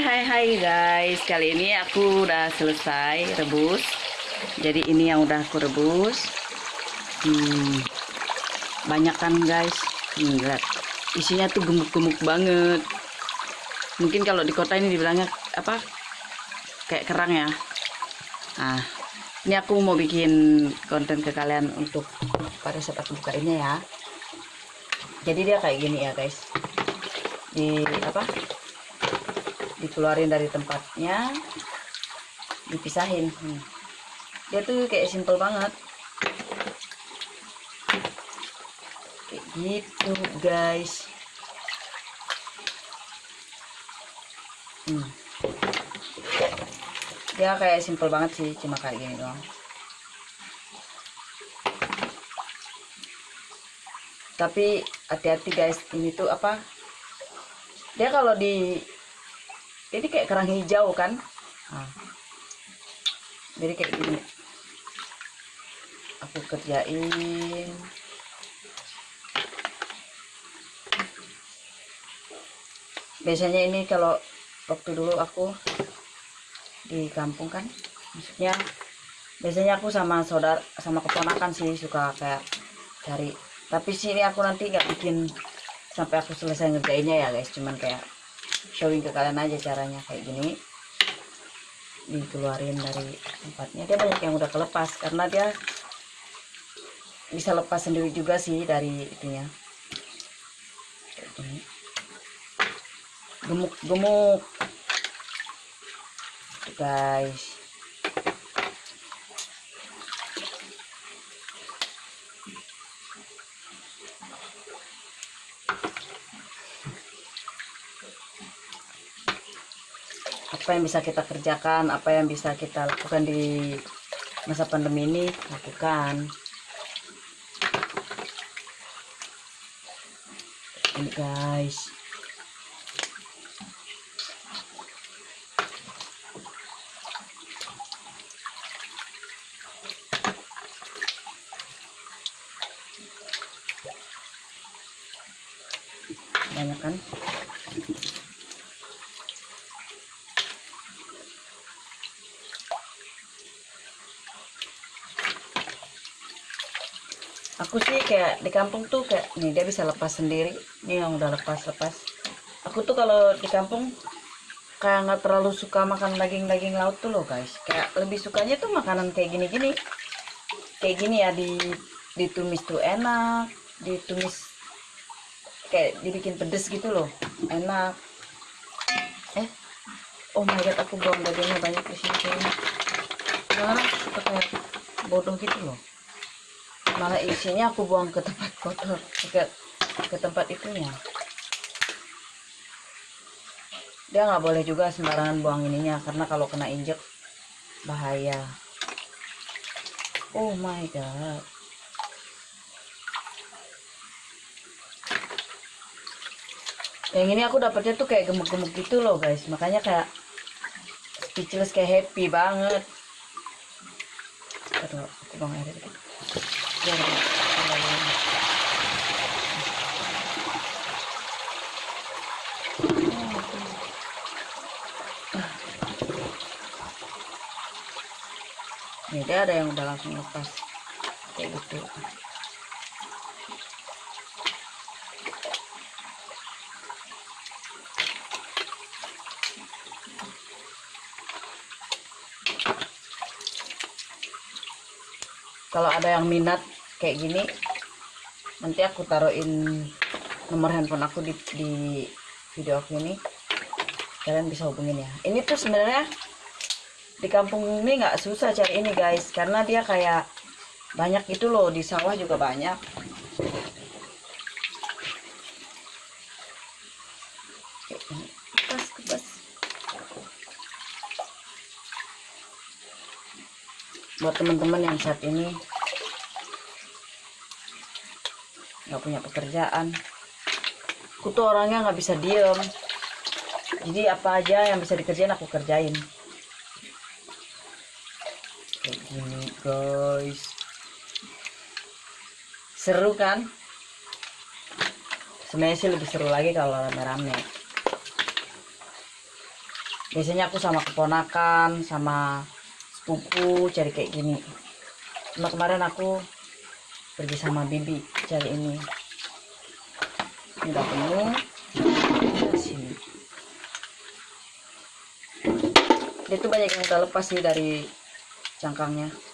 hai hai guys. Kali ini aku udah selesai rebus. Jadi ini yang udah aku rebus. Hmm, Banyak kan guys? Hmm. Isinya tuh gemuk-gemuk banget. Mungkin kalau di kota ini dibilangnya apa? Kayak kerang ya. Nah ini aku mau bikin konten ke kalian untuk pada saat aku buka ini ya. Jadi dia kayak gini ya guys. Di apa dikeluarin dari tempatnya dipisahin. Hmm. dia tuh kayak simple banget. Kayak gitu guys. Hmm. dia kayak simple banget sih cuma kayak gini doang. Tapi hati-hati guys. Ini tuh apa? Dia kalau di ini kayak kerang hijau kan? Nah. jadi kayak gini. Aku kerjain. Biasanya ini kalau waktu dulu aku di kampung kan maksudnya biasanya aku sama saudara sama keponakan sih suka kayak cari. Tapi sini aku nanti nggak bikin sampai aku selesai ngerjainnya ya guys. Cuman kayak showing ke kalian aja caranya kayak gini. Dikeluarin dari tempatnya. Dia banyak yang udah kelepas karena dia bisa lepas sendiri juga sih dari itunya. Gemuk-gemuk. Guys apa yang bisa kita kerjakan apa yang bisa kita lakukan di masa pandemi ini lakukan. Ini guys. Banyak kan aku sih kayak di kampung tuh kayak nih dia bisa lepas sendiri. Nih yang udah lepas lepas aku tuh kalau di kampung kayak nggak terlalu suka makan daging-daging laut tuh loh guys. Kayak lebih sukanya tuh makanan kayak gini-gini. Kayak gini ya di ditumis tuh enak ditumis kayak dibikin pedes gitu loh enak. Eh oh my god aku buang dagingnya banyak di sini kayaknya. Suka kayak bodoh gitu loh malah isinya aku buang ke tempat kotor ke, ke tempat itunya. Dia nggak boleh juga sembarangan buang ininya karena kalau kena injek bahaya. Oh my god. Yang ini aku dapetnya tuh kayak gemuk-gemuk gitu loh guys. Makanya kayak speechless kayak happy banget. Aduh aku buang air dikit Nih dia ada yang udah langsung lepas. Kayak gitu. kalau ada yang minat kayak gini nanti aku taruhin nomor handphone aku di, di video aku ini. Kalian bisa hubungin ya. Ini tuh sebenarnya di kampung ini nggak susah cari ini guys. Karena dia kayak banyak itu loh. Di sawah juga banyak. Kupas kupas buat teman-teman yang saat ini nggak punya pekerjaan. Aku tuh orangnya nggak bisa diem. Jadi apa aja yang bisa dikerjain aku kerjain kayak gini guys. Seru kan? Sebenarnya sih lebih seru lagi kalau rame-rame. Biasanya aku sama keponakan sama sepupu cari kayak gini. Cuma kemarin aku pergi sama bibi cari ini. Ini udah penuh. Sini. Dia tuh banyak yang udah lepas sih dari cangkangnya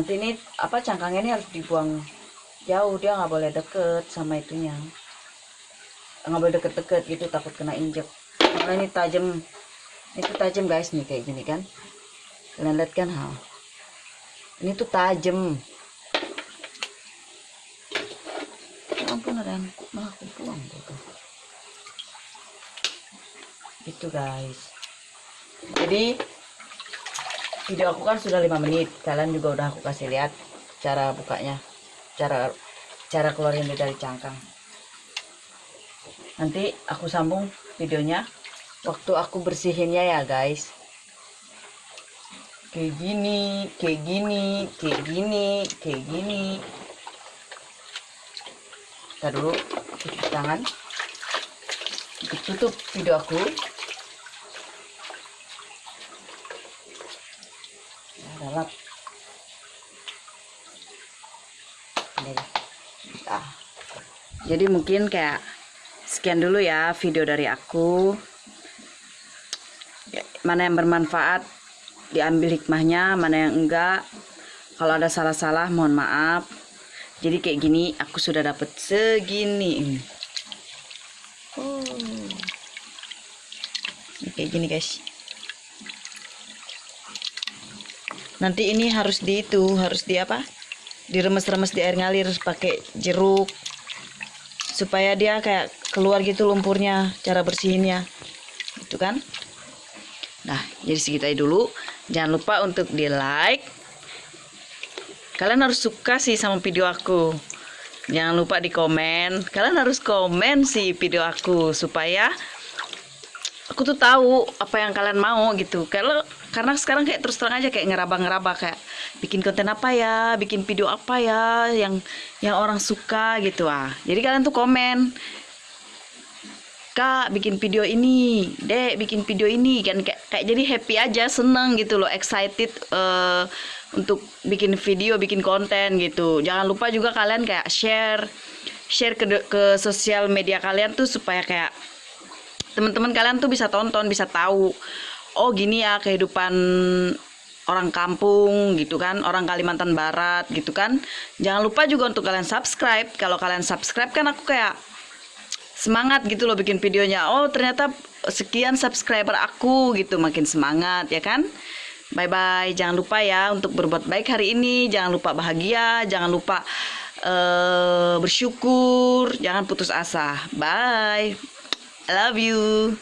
nanti ini apa cangkangnya ini harus dibuang. Jauh dia nggak boleh deket sama itunya. Nggak boleh deket-deket gitu takut kena injek. Karena ini tajam. Itu tajam guys nih kayak gini kan. Kalian lihat kan ha. Ini tuh tajam. Ya ampun ada yang malah aku buang gitu gitu guys. Jadi video aku kan sudah lima menit. Kalian juga udah aku kasih lihat cara bukanya. Cara cara keluarin dari cangkang. Nanti aku sambung videonya. Waktu aku bersihinnya ya guys. Kayak gini kayak gini kayak gini kayak gini. Kita dulu cuci tangan. Tutup video aku adalah ah. Jadi mungkin kayak sekian dulu ya video dari aku. Ya, mana yang bermanfaat diambil hikmahnya mana yang enggak. Kalau ada salah-salah mohon maaf. Jadi kayak gini aku sudah dapat segini. Oh. Ini kayak gini guys. Nanti ini harus di itu harus di apa? Diremes-remes di air ngalir pakai jeruk supaya dia kayak keluar gitu lumpurnya cara bersihinnya. Itu kan? Nah jadi segitu aja dulu. Jangan lupa untuk di like kalian harus suka sih sama video aku. Jangan lupa di komen. Kalian harus komen sih video aku supaya aku tuh tahu apa yang kalian mau gitu. Kalau karena sekarang kayak terus terang aja kayak ngeraba-ngeraba kayak bikin konten apa ya bikin video apa ya yang yang orang suka gitu. Ah jadi kalian tuh komen kak bikin video ini dek bikin video ini. Kan kayak, kayak jadi happy aja seneng gitu loh excited eh, untuk bikin video bikin konten gitu. Jangan lupa juga kalian kayak share share ke ke sosial media kalian tuh supaya kayak teman-teman kalian tuh bisa tonton bisa tahu oh gini ya kehidupan orang kampung gitu kan orang Kalimantan Barat gitu kan. Jangan lupa juga untuk kalian subscribe. Kalau kalian subscribe kan aku kayak semangat gitu loh bikin videonya. Oh ternyata sekian subscriber aku gitu makin semangat ya kan. Bye bye jangan lupa ya untuk berbuat baik hari ini. Jangan lupa bahagia. Jangan lupa eh, bersyukur. Jangan putus asa. Bye I love you